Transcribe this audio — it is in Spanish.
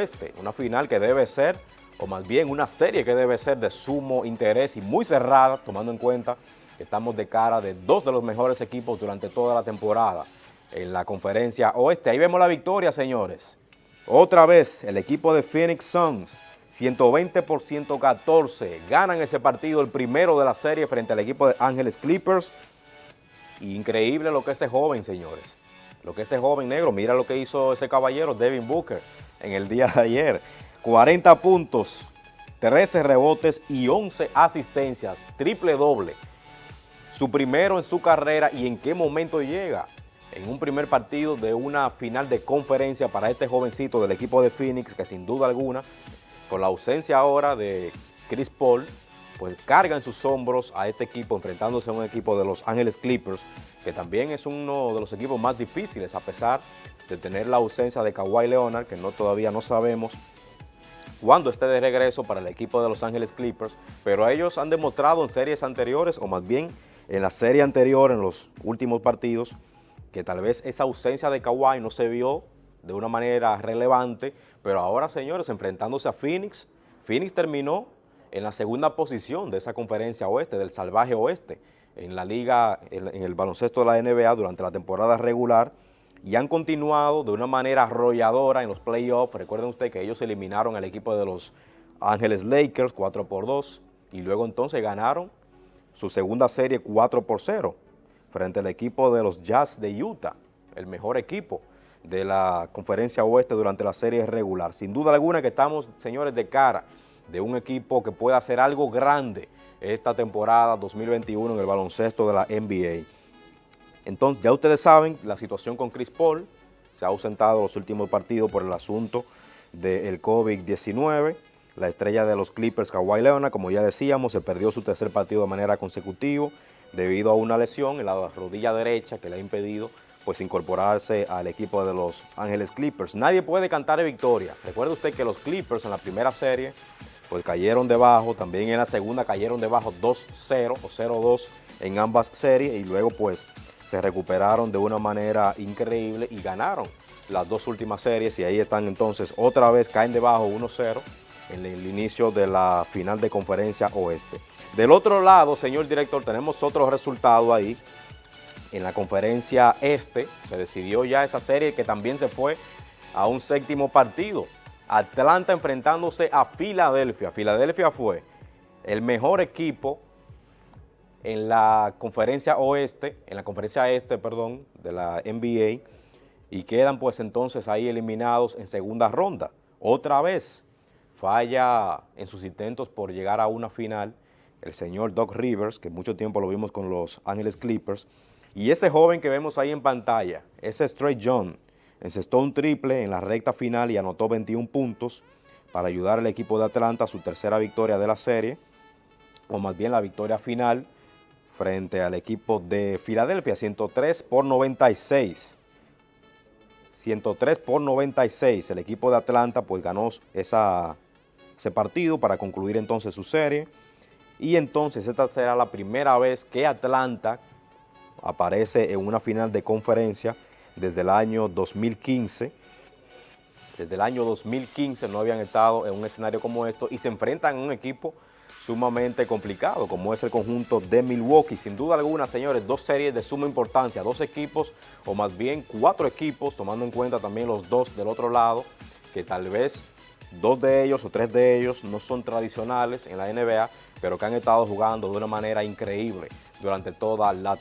oeste, una final que debe ser, o más bien una serie que debe ser de sumo interés y muy cerrada, tomando en cuenta que estamos de cara de dos de los mejores equipos durante toda la temporada en la conferencia oeste. Ahí vemos la victoria, señores. Otra vez, el equipo de Phoenix Suns, 120 por 114, ganan ese partido, el primero de la serie frente al equipo de Ángeles Clippers. Increíble lo que ese joven, señores. Lo que ese joven negro, mira lo que hizo ese caballero, Devin Booker, en el día de ayer. 40 puntos, 13 rebotes y 11 asistencias, triple doble. Su primero en su carrera y en qué momento llega. En un primer partido de una final de conferencia para este jovencito del equipo de Phoenix, que sin duda alguna, con la ausencia ahora de Chris Paul, pues carga en sus hombros a este equipo enfrentándose a un equipo de Los Ángeles Clippers, que también es uno de los equipos más difíciles a pesar de tener la ausencia de Kawhi Leonard, que no todavía no sabemos cuándo esté de regreso para el equipo de Los Ángeles Clippers, pero ellos han demostrado en series anteriores, o más bien en la serie anterior, en los últimos partidos, que tal vez esa ausencia de Kawhi no se vio de una manera relevante, pero ahora, señores, enfrentándose a Phoenix, Phoenix terminó en la segunda posición de esa conferencia oeste, del salvaje oeste, en la liga, en, el baloncesto de la NBA durante la temporada regular, y han continuado de una manera arrolladora en los playoffs. Recuerden ustedes que ellos eliminaron al equipo de los Ángeles Lakers 4 por 2 y luego entonces ganaron su segunda serie 4 por 0 frente al equipo de los Jazz de Utah, el mejor equipo de la conferencia oeste durante la serie regular. Sin duda alguna que estamos, señores, de cara de un equipo que pueda hacer algo grande esta temporada 2021 en el baloncesto de la NBA. Entonces, ya ustedes saben la situación con Chris Paul, se ha ausentado los últimos partidos por el asunto del COVID-19, la estrella de los Clippers, Kawhi Leonard, como ya decíamos, se perdió su tercer partido de manera consecutiva debido a una lesión en la rodilla derecha que le ha impedido pues incorporarse al equipo de los Ángeles Clippers. Nadie puede cantar de victoria. Recuerde usted que los Clippers en la primera serie pues cayeron debajo, también en la segunda cayeron debajo 2-0 o 0-2 en ambas series y luego pues se recuperaron de una manera increíble y ganaron las dos últimas series y ahí están entonces otra vez caen debajo 1-0 en el inicio de la final de conferencia oeste. Del otro lado, señor director, tenemos otro resultado ahí. En la conferencia este se decidió ya esa serie que también se fue a un séptimo partido. Atlanta enfrentándose a Filadelfia. Filadelfia fue el mejor equipo en la conferencia oeste, en la conferencia este, perdón, de la NBA, y quedan pues entonces ahí eliminados en segunda ronda. Otra vez falla en sus intentos por llegar a una final el señor Doc Rivers, que mucho tiempo lo vimos con los Ángeles Clippers, y ese joven que vemos ahí en pantalla, ese Stray John, encestó un triple en la recta final y anotó 21 puntos para ayudar al equipo de Atlanta a su tercera victoria de la serie, o más bien la victoria final frente al equipo de Filadelfia, 103 por 96. 103 por 96, el equipo de Atlanta pues ganó ese partido para concluir entonces su serie y entonces esta será la primera vez que Atlanta aparece en una final de conferencia desde el año 2015. Desde el año 2015 no habían estado en un escenario como esto y se enfrentan a un equipo sumamente complicado, como es el conjunto de Milwaukee. Sin duda alguna, señores, dos series de suma importancia, dos equipos, o más bien cuatro equipos, tomando en cuenta también los dos del otro lado, que tal vez dos de ellos o tres de ellos no son tradicionales en la NBA, pero que han estado jugando de una manera increíble durante toda la temporada.